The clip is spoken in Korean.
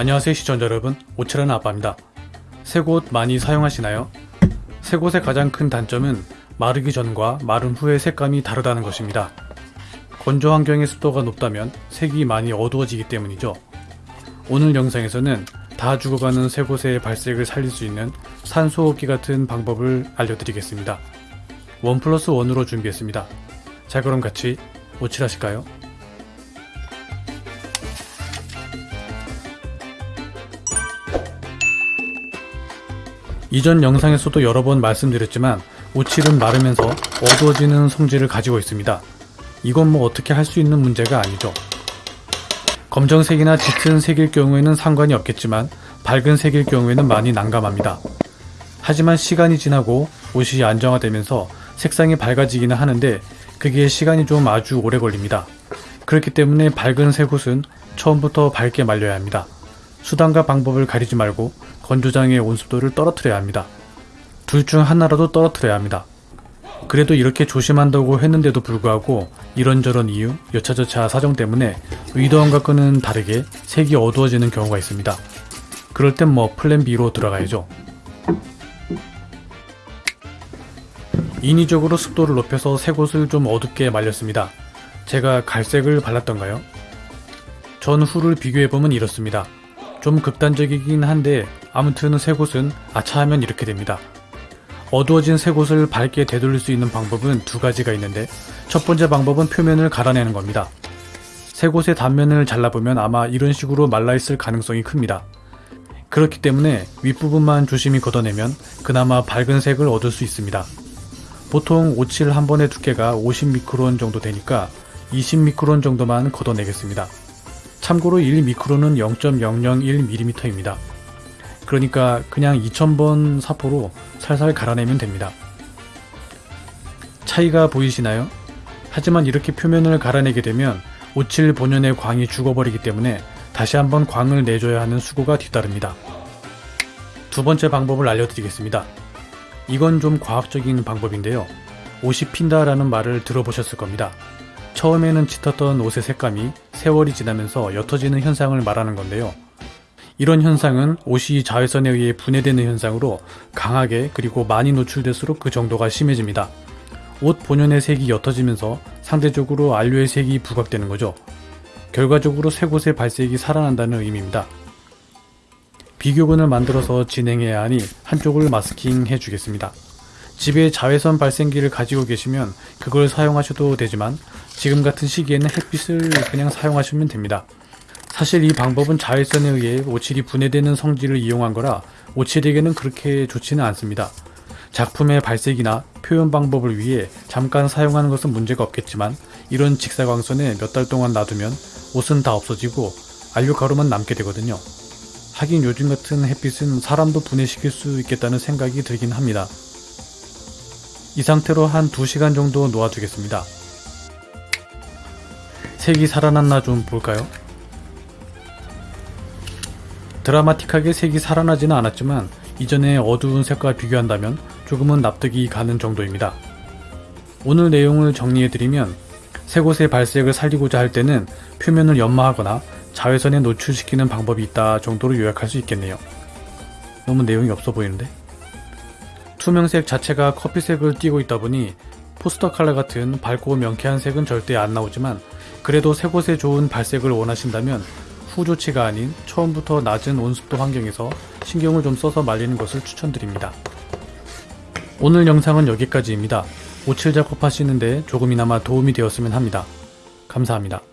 안녕하세요 시청자 여러분. 오칠하는 아빠입니다. 새 곳 많이 사용하시나요? 새 곳의 가장 큰 단점은 마르기 전과 마른 후의 색감이 다르다는 것입니다. 건조 환경의 습도가 높다면 색이 많이 어두워지기 때문이죠. 오늘 영상에서는 다 죽어가는 새 곳의 발색을 살릴 수 있는 산소호흡기 같은 방법을 알려드리겠습니다. 원 플러스 원으로 준비했습니다. 자 그럼 같이 오칠하실까요? 이전 영상에서도 여러 번 말씀드렸지만 오칠은 마르면서 어두워지는 성질을 가지고 있습니다. 이건 뭐 어떻게 할 수 있는 문제가 아니죠. 검정색이나 짙은 색일 경우에는 상관이 없겠지만 밝은 색일 경우에는 많이 난감합니다. 하지만 시간이 지나고 옷이 안정화되면서 색상이 밝아지기는 하는데 그게 시간이 좀 아주 오래 걸립니다. 그렇기 때문에 밝은 색 옷은 처음부터 밝게 말려야 합니다. 수단과 방법을 가리지 말고 건조장의 온습도를 떨어뜨려야 합니다. 둘 중 하나라도 떨어뜨려야 합니다. 그래도 이렇게 조심한다고 했는데도 불구하고 이런저런 이유, 여차저차 사정 때문에 의도한 것과는 다르게 색이 어두워지는 경우가 있습니다. 그럴 땐 뭐 플랜 B로 들어가야죠. 인위적으로 습도를 높여서 새곳을 좀 어둡게 말렸습니다. 제가 갈색을 발랐던가요? 전 후를 비교해보면 이렇습니다. 좀 극단적이긴 한데 아무튼 새 곳은 아차하면 이렇게 됩니다. 어두워진 새 곳을 밝게 되돌릴 수 있는 방법은 두 가지가 있는데 첫 번째 방법은 표면을 갈아내는 겁니다. 새 곳의 단면을 잘라보면 아마 이런 식으로 말라있을 가능성이 큽니다. 그렇기 때문에 윗부분만 조심히 걷어내면 그나마 밝은 색을 얻을 수 있습니다. 보통 오칠 한 번의 두께가 50미크론 정도 되니까 20미크론 정도만 걷어내겠습니다. 참고로 1미크론은 0.001mm입니다. 그러니까 그냥 2000번 사포로 살살 갈아내면 됩니다. 차이가 보이시나요? 하지만 이렇게 표면을 갈아내게 되면 오칠 본연의 광이 죽어버리기 때문에 다시 한번 광을 내줘야 하는 수고가 뒤따릅니다. 두 번째 방법을 알려드리겠습니다. 이건 좀 과학적인 방법인데요. 옷이 핀다라는 말을 들어보셨을 겁니다. 처음에는 짙었던 옷의 색감이 세월이 지나면서 옅어지는 현상을 말하는 건데요. 이런 현상은 옷이 자외선에 의해 분해되는 현상으로 강하게 그리고 많이 노출될수록 그 정도가 심해집니다. 옷 본연의 색이 옅어지면서 상대적으로 안료의 색이 부각되는 거죠. 결과적으로 새 곳의 발색이 살아난다는 의미입니다. 비교군을 만들어서 진행해야 하니 한쪽을 마스킹 해주겠습니다. 집에 자외선 발생기를 가지고 계시면 그걸 사용하셔도 되지만 지금 같은 시기에는 햇빛을 그냥 사용하시면 됩니다. 사실 이 방법은 자외선에 의해 오칠이 분해되는 성질을 이용한 거라 오칠에게는 그렇게 좋지는 않습니다. 작품의 발색이나 표현 방법을 위해 잠깐 사용하는 것은 문제가 없겠지만 이런 직사광선에 몇 달 동안 놔두면 옷은 다 없어지고 안료 가루만 남게 되거든요. 하긴 요즘 같은 햇빛은 사람도 분해시킬 수 있겠다는 생각이 들긴 합니다. 이 상태로 한 2시간 정도 놓아두겠습니다. 색이 살아났나 좀 볼까요? 드라마틱하게 색이 살아나지는 않았지만 이전의 어두운 색과 비교한다면 조금은 납득이 가는 정도입니다. 오늘 내용을 정리해드리면 새 곳의 발색을 살리고자 할 때는 표면을 연마하거나 자외선에 노출시키는 방법이 있다 정도로 요약할 수 있겠네요. 너무 내용이 없어 보이는데? 투명색 자체가 커피색을 띠고 있다 보니 포스터 칼라 같은 밝고 명쾌한 색은 절대 안 나오지만 그래도 새곳에 좋은 발색을 원하신다면 후조치가 아닌 처음부터 낮은 온습도 환경에서 신경을 좀 써서 말리는 것을 추천드립니다. 오늘 영상은 여기까지입니다. 오칠 작업하시는데 조금이나마 도움이 되었으면 합니다. 감사합니다.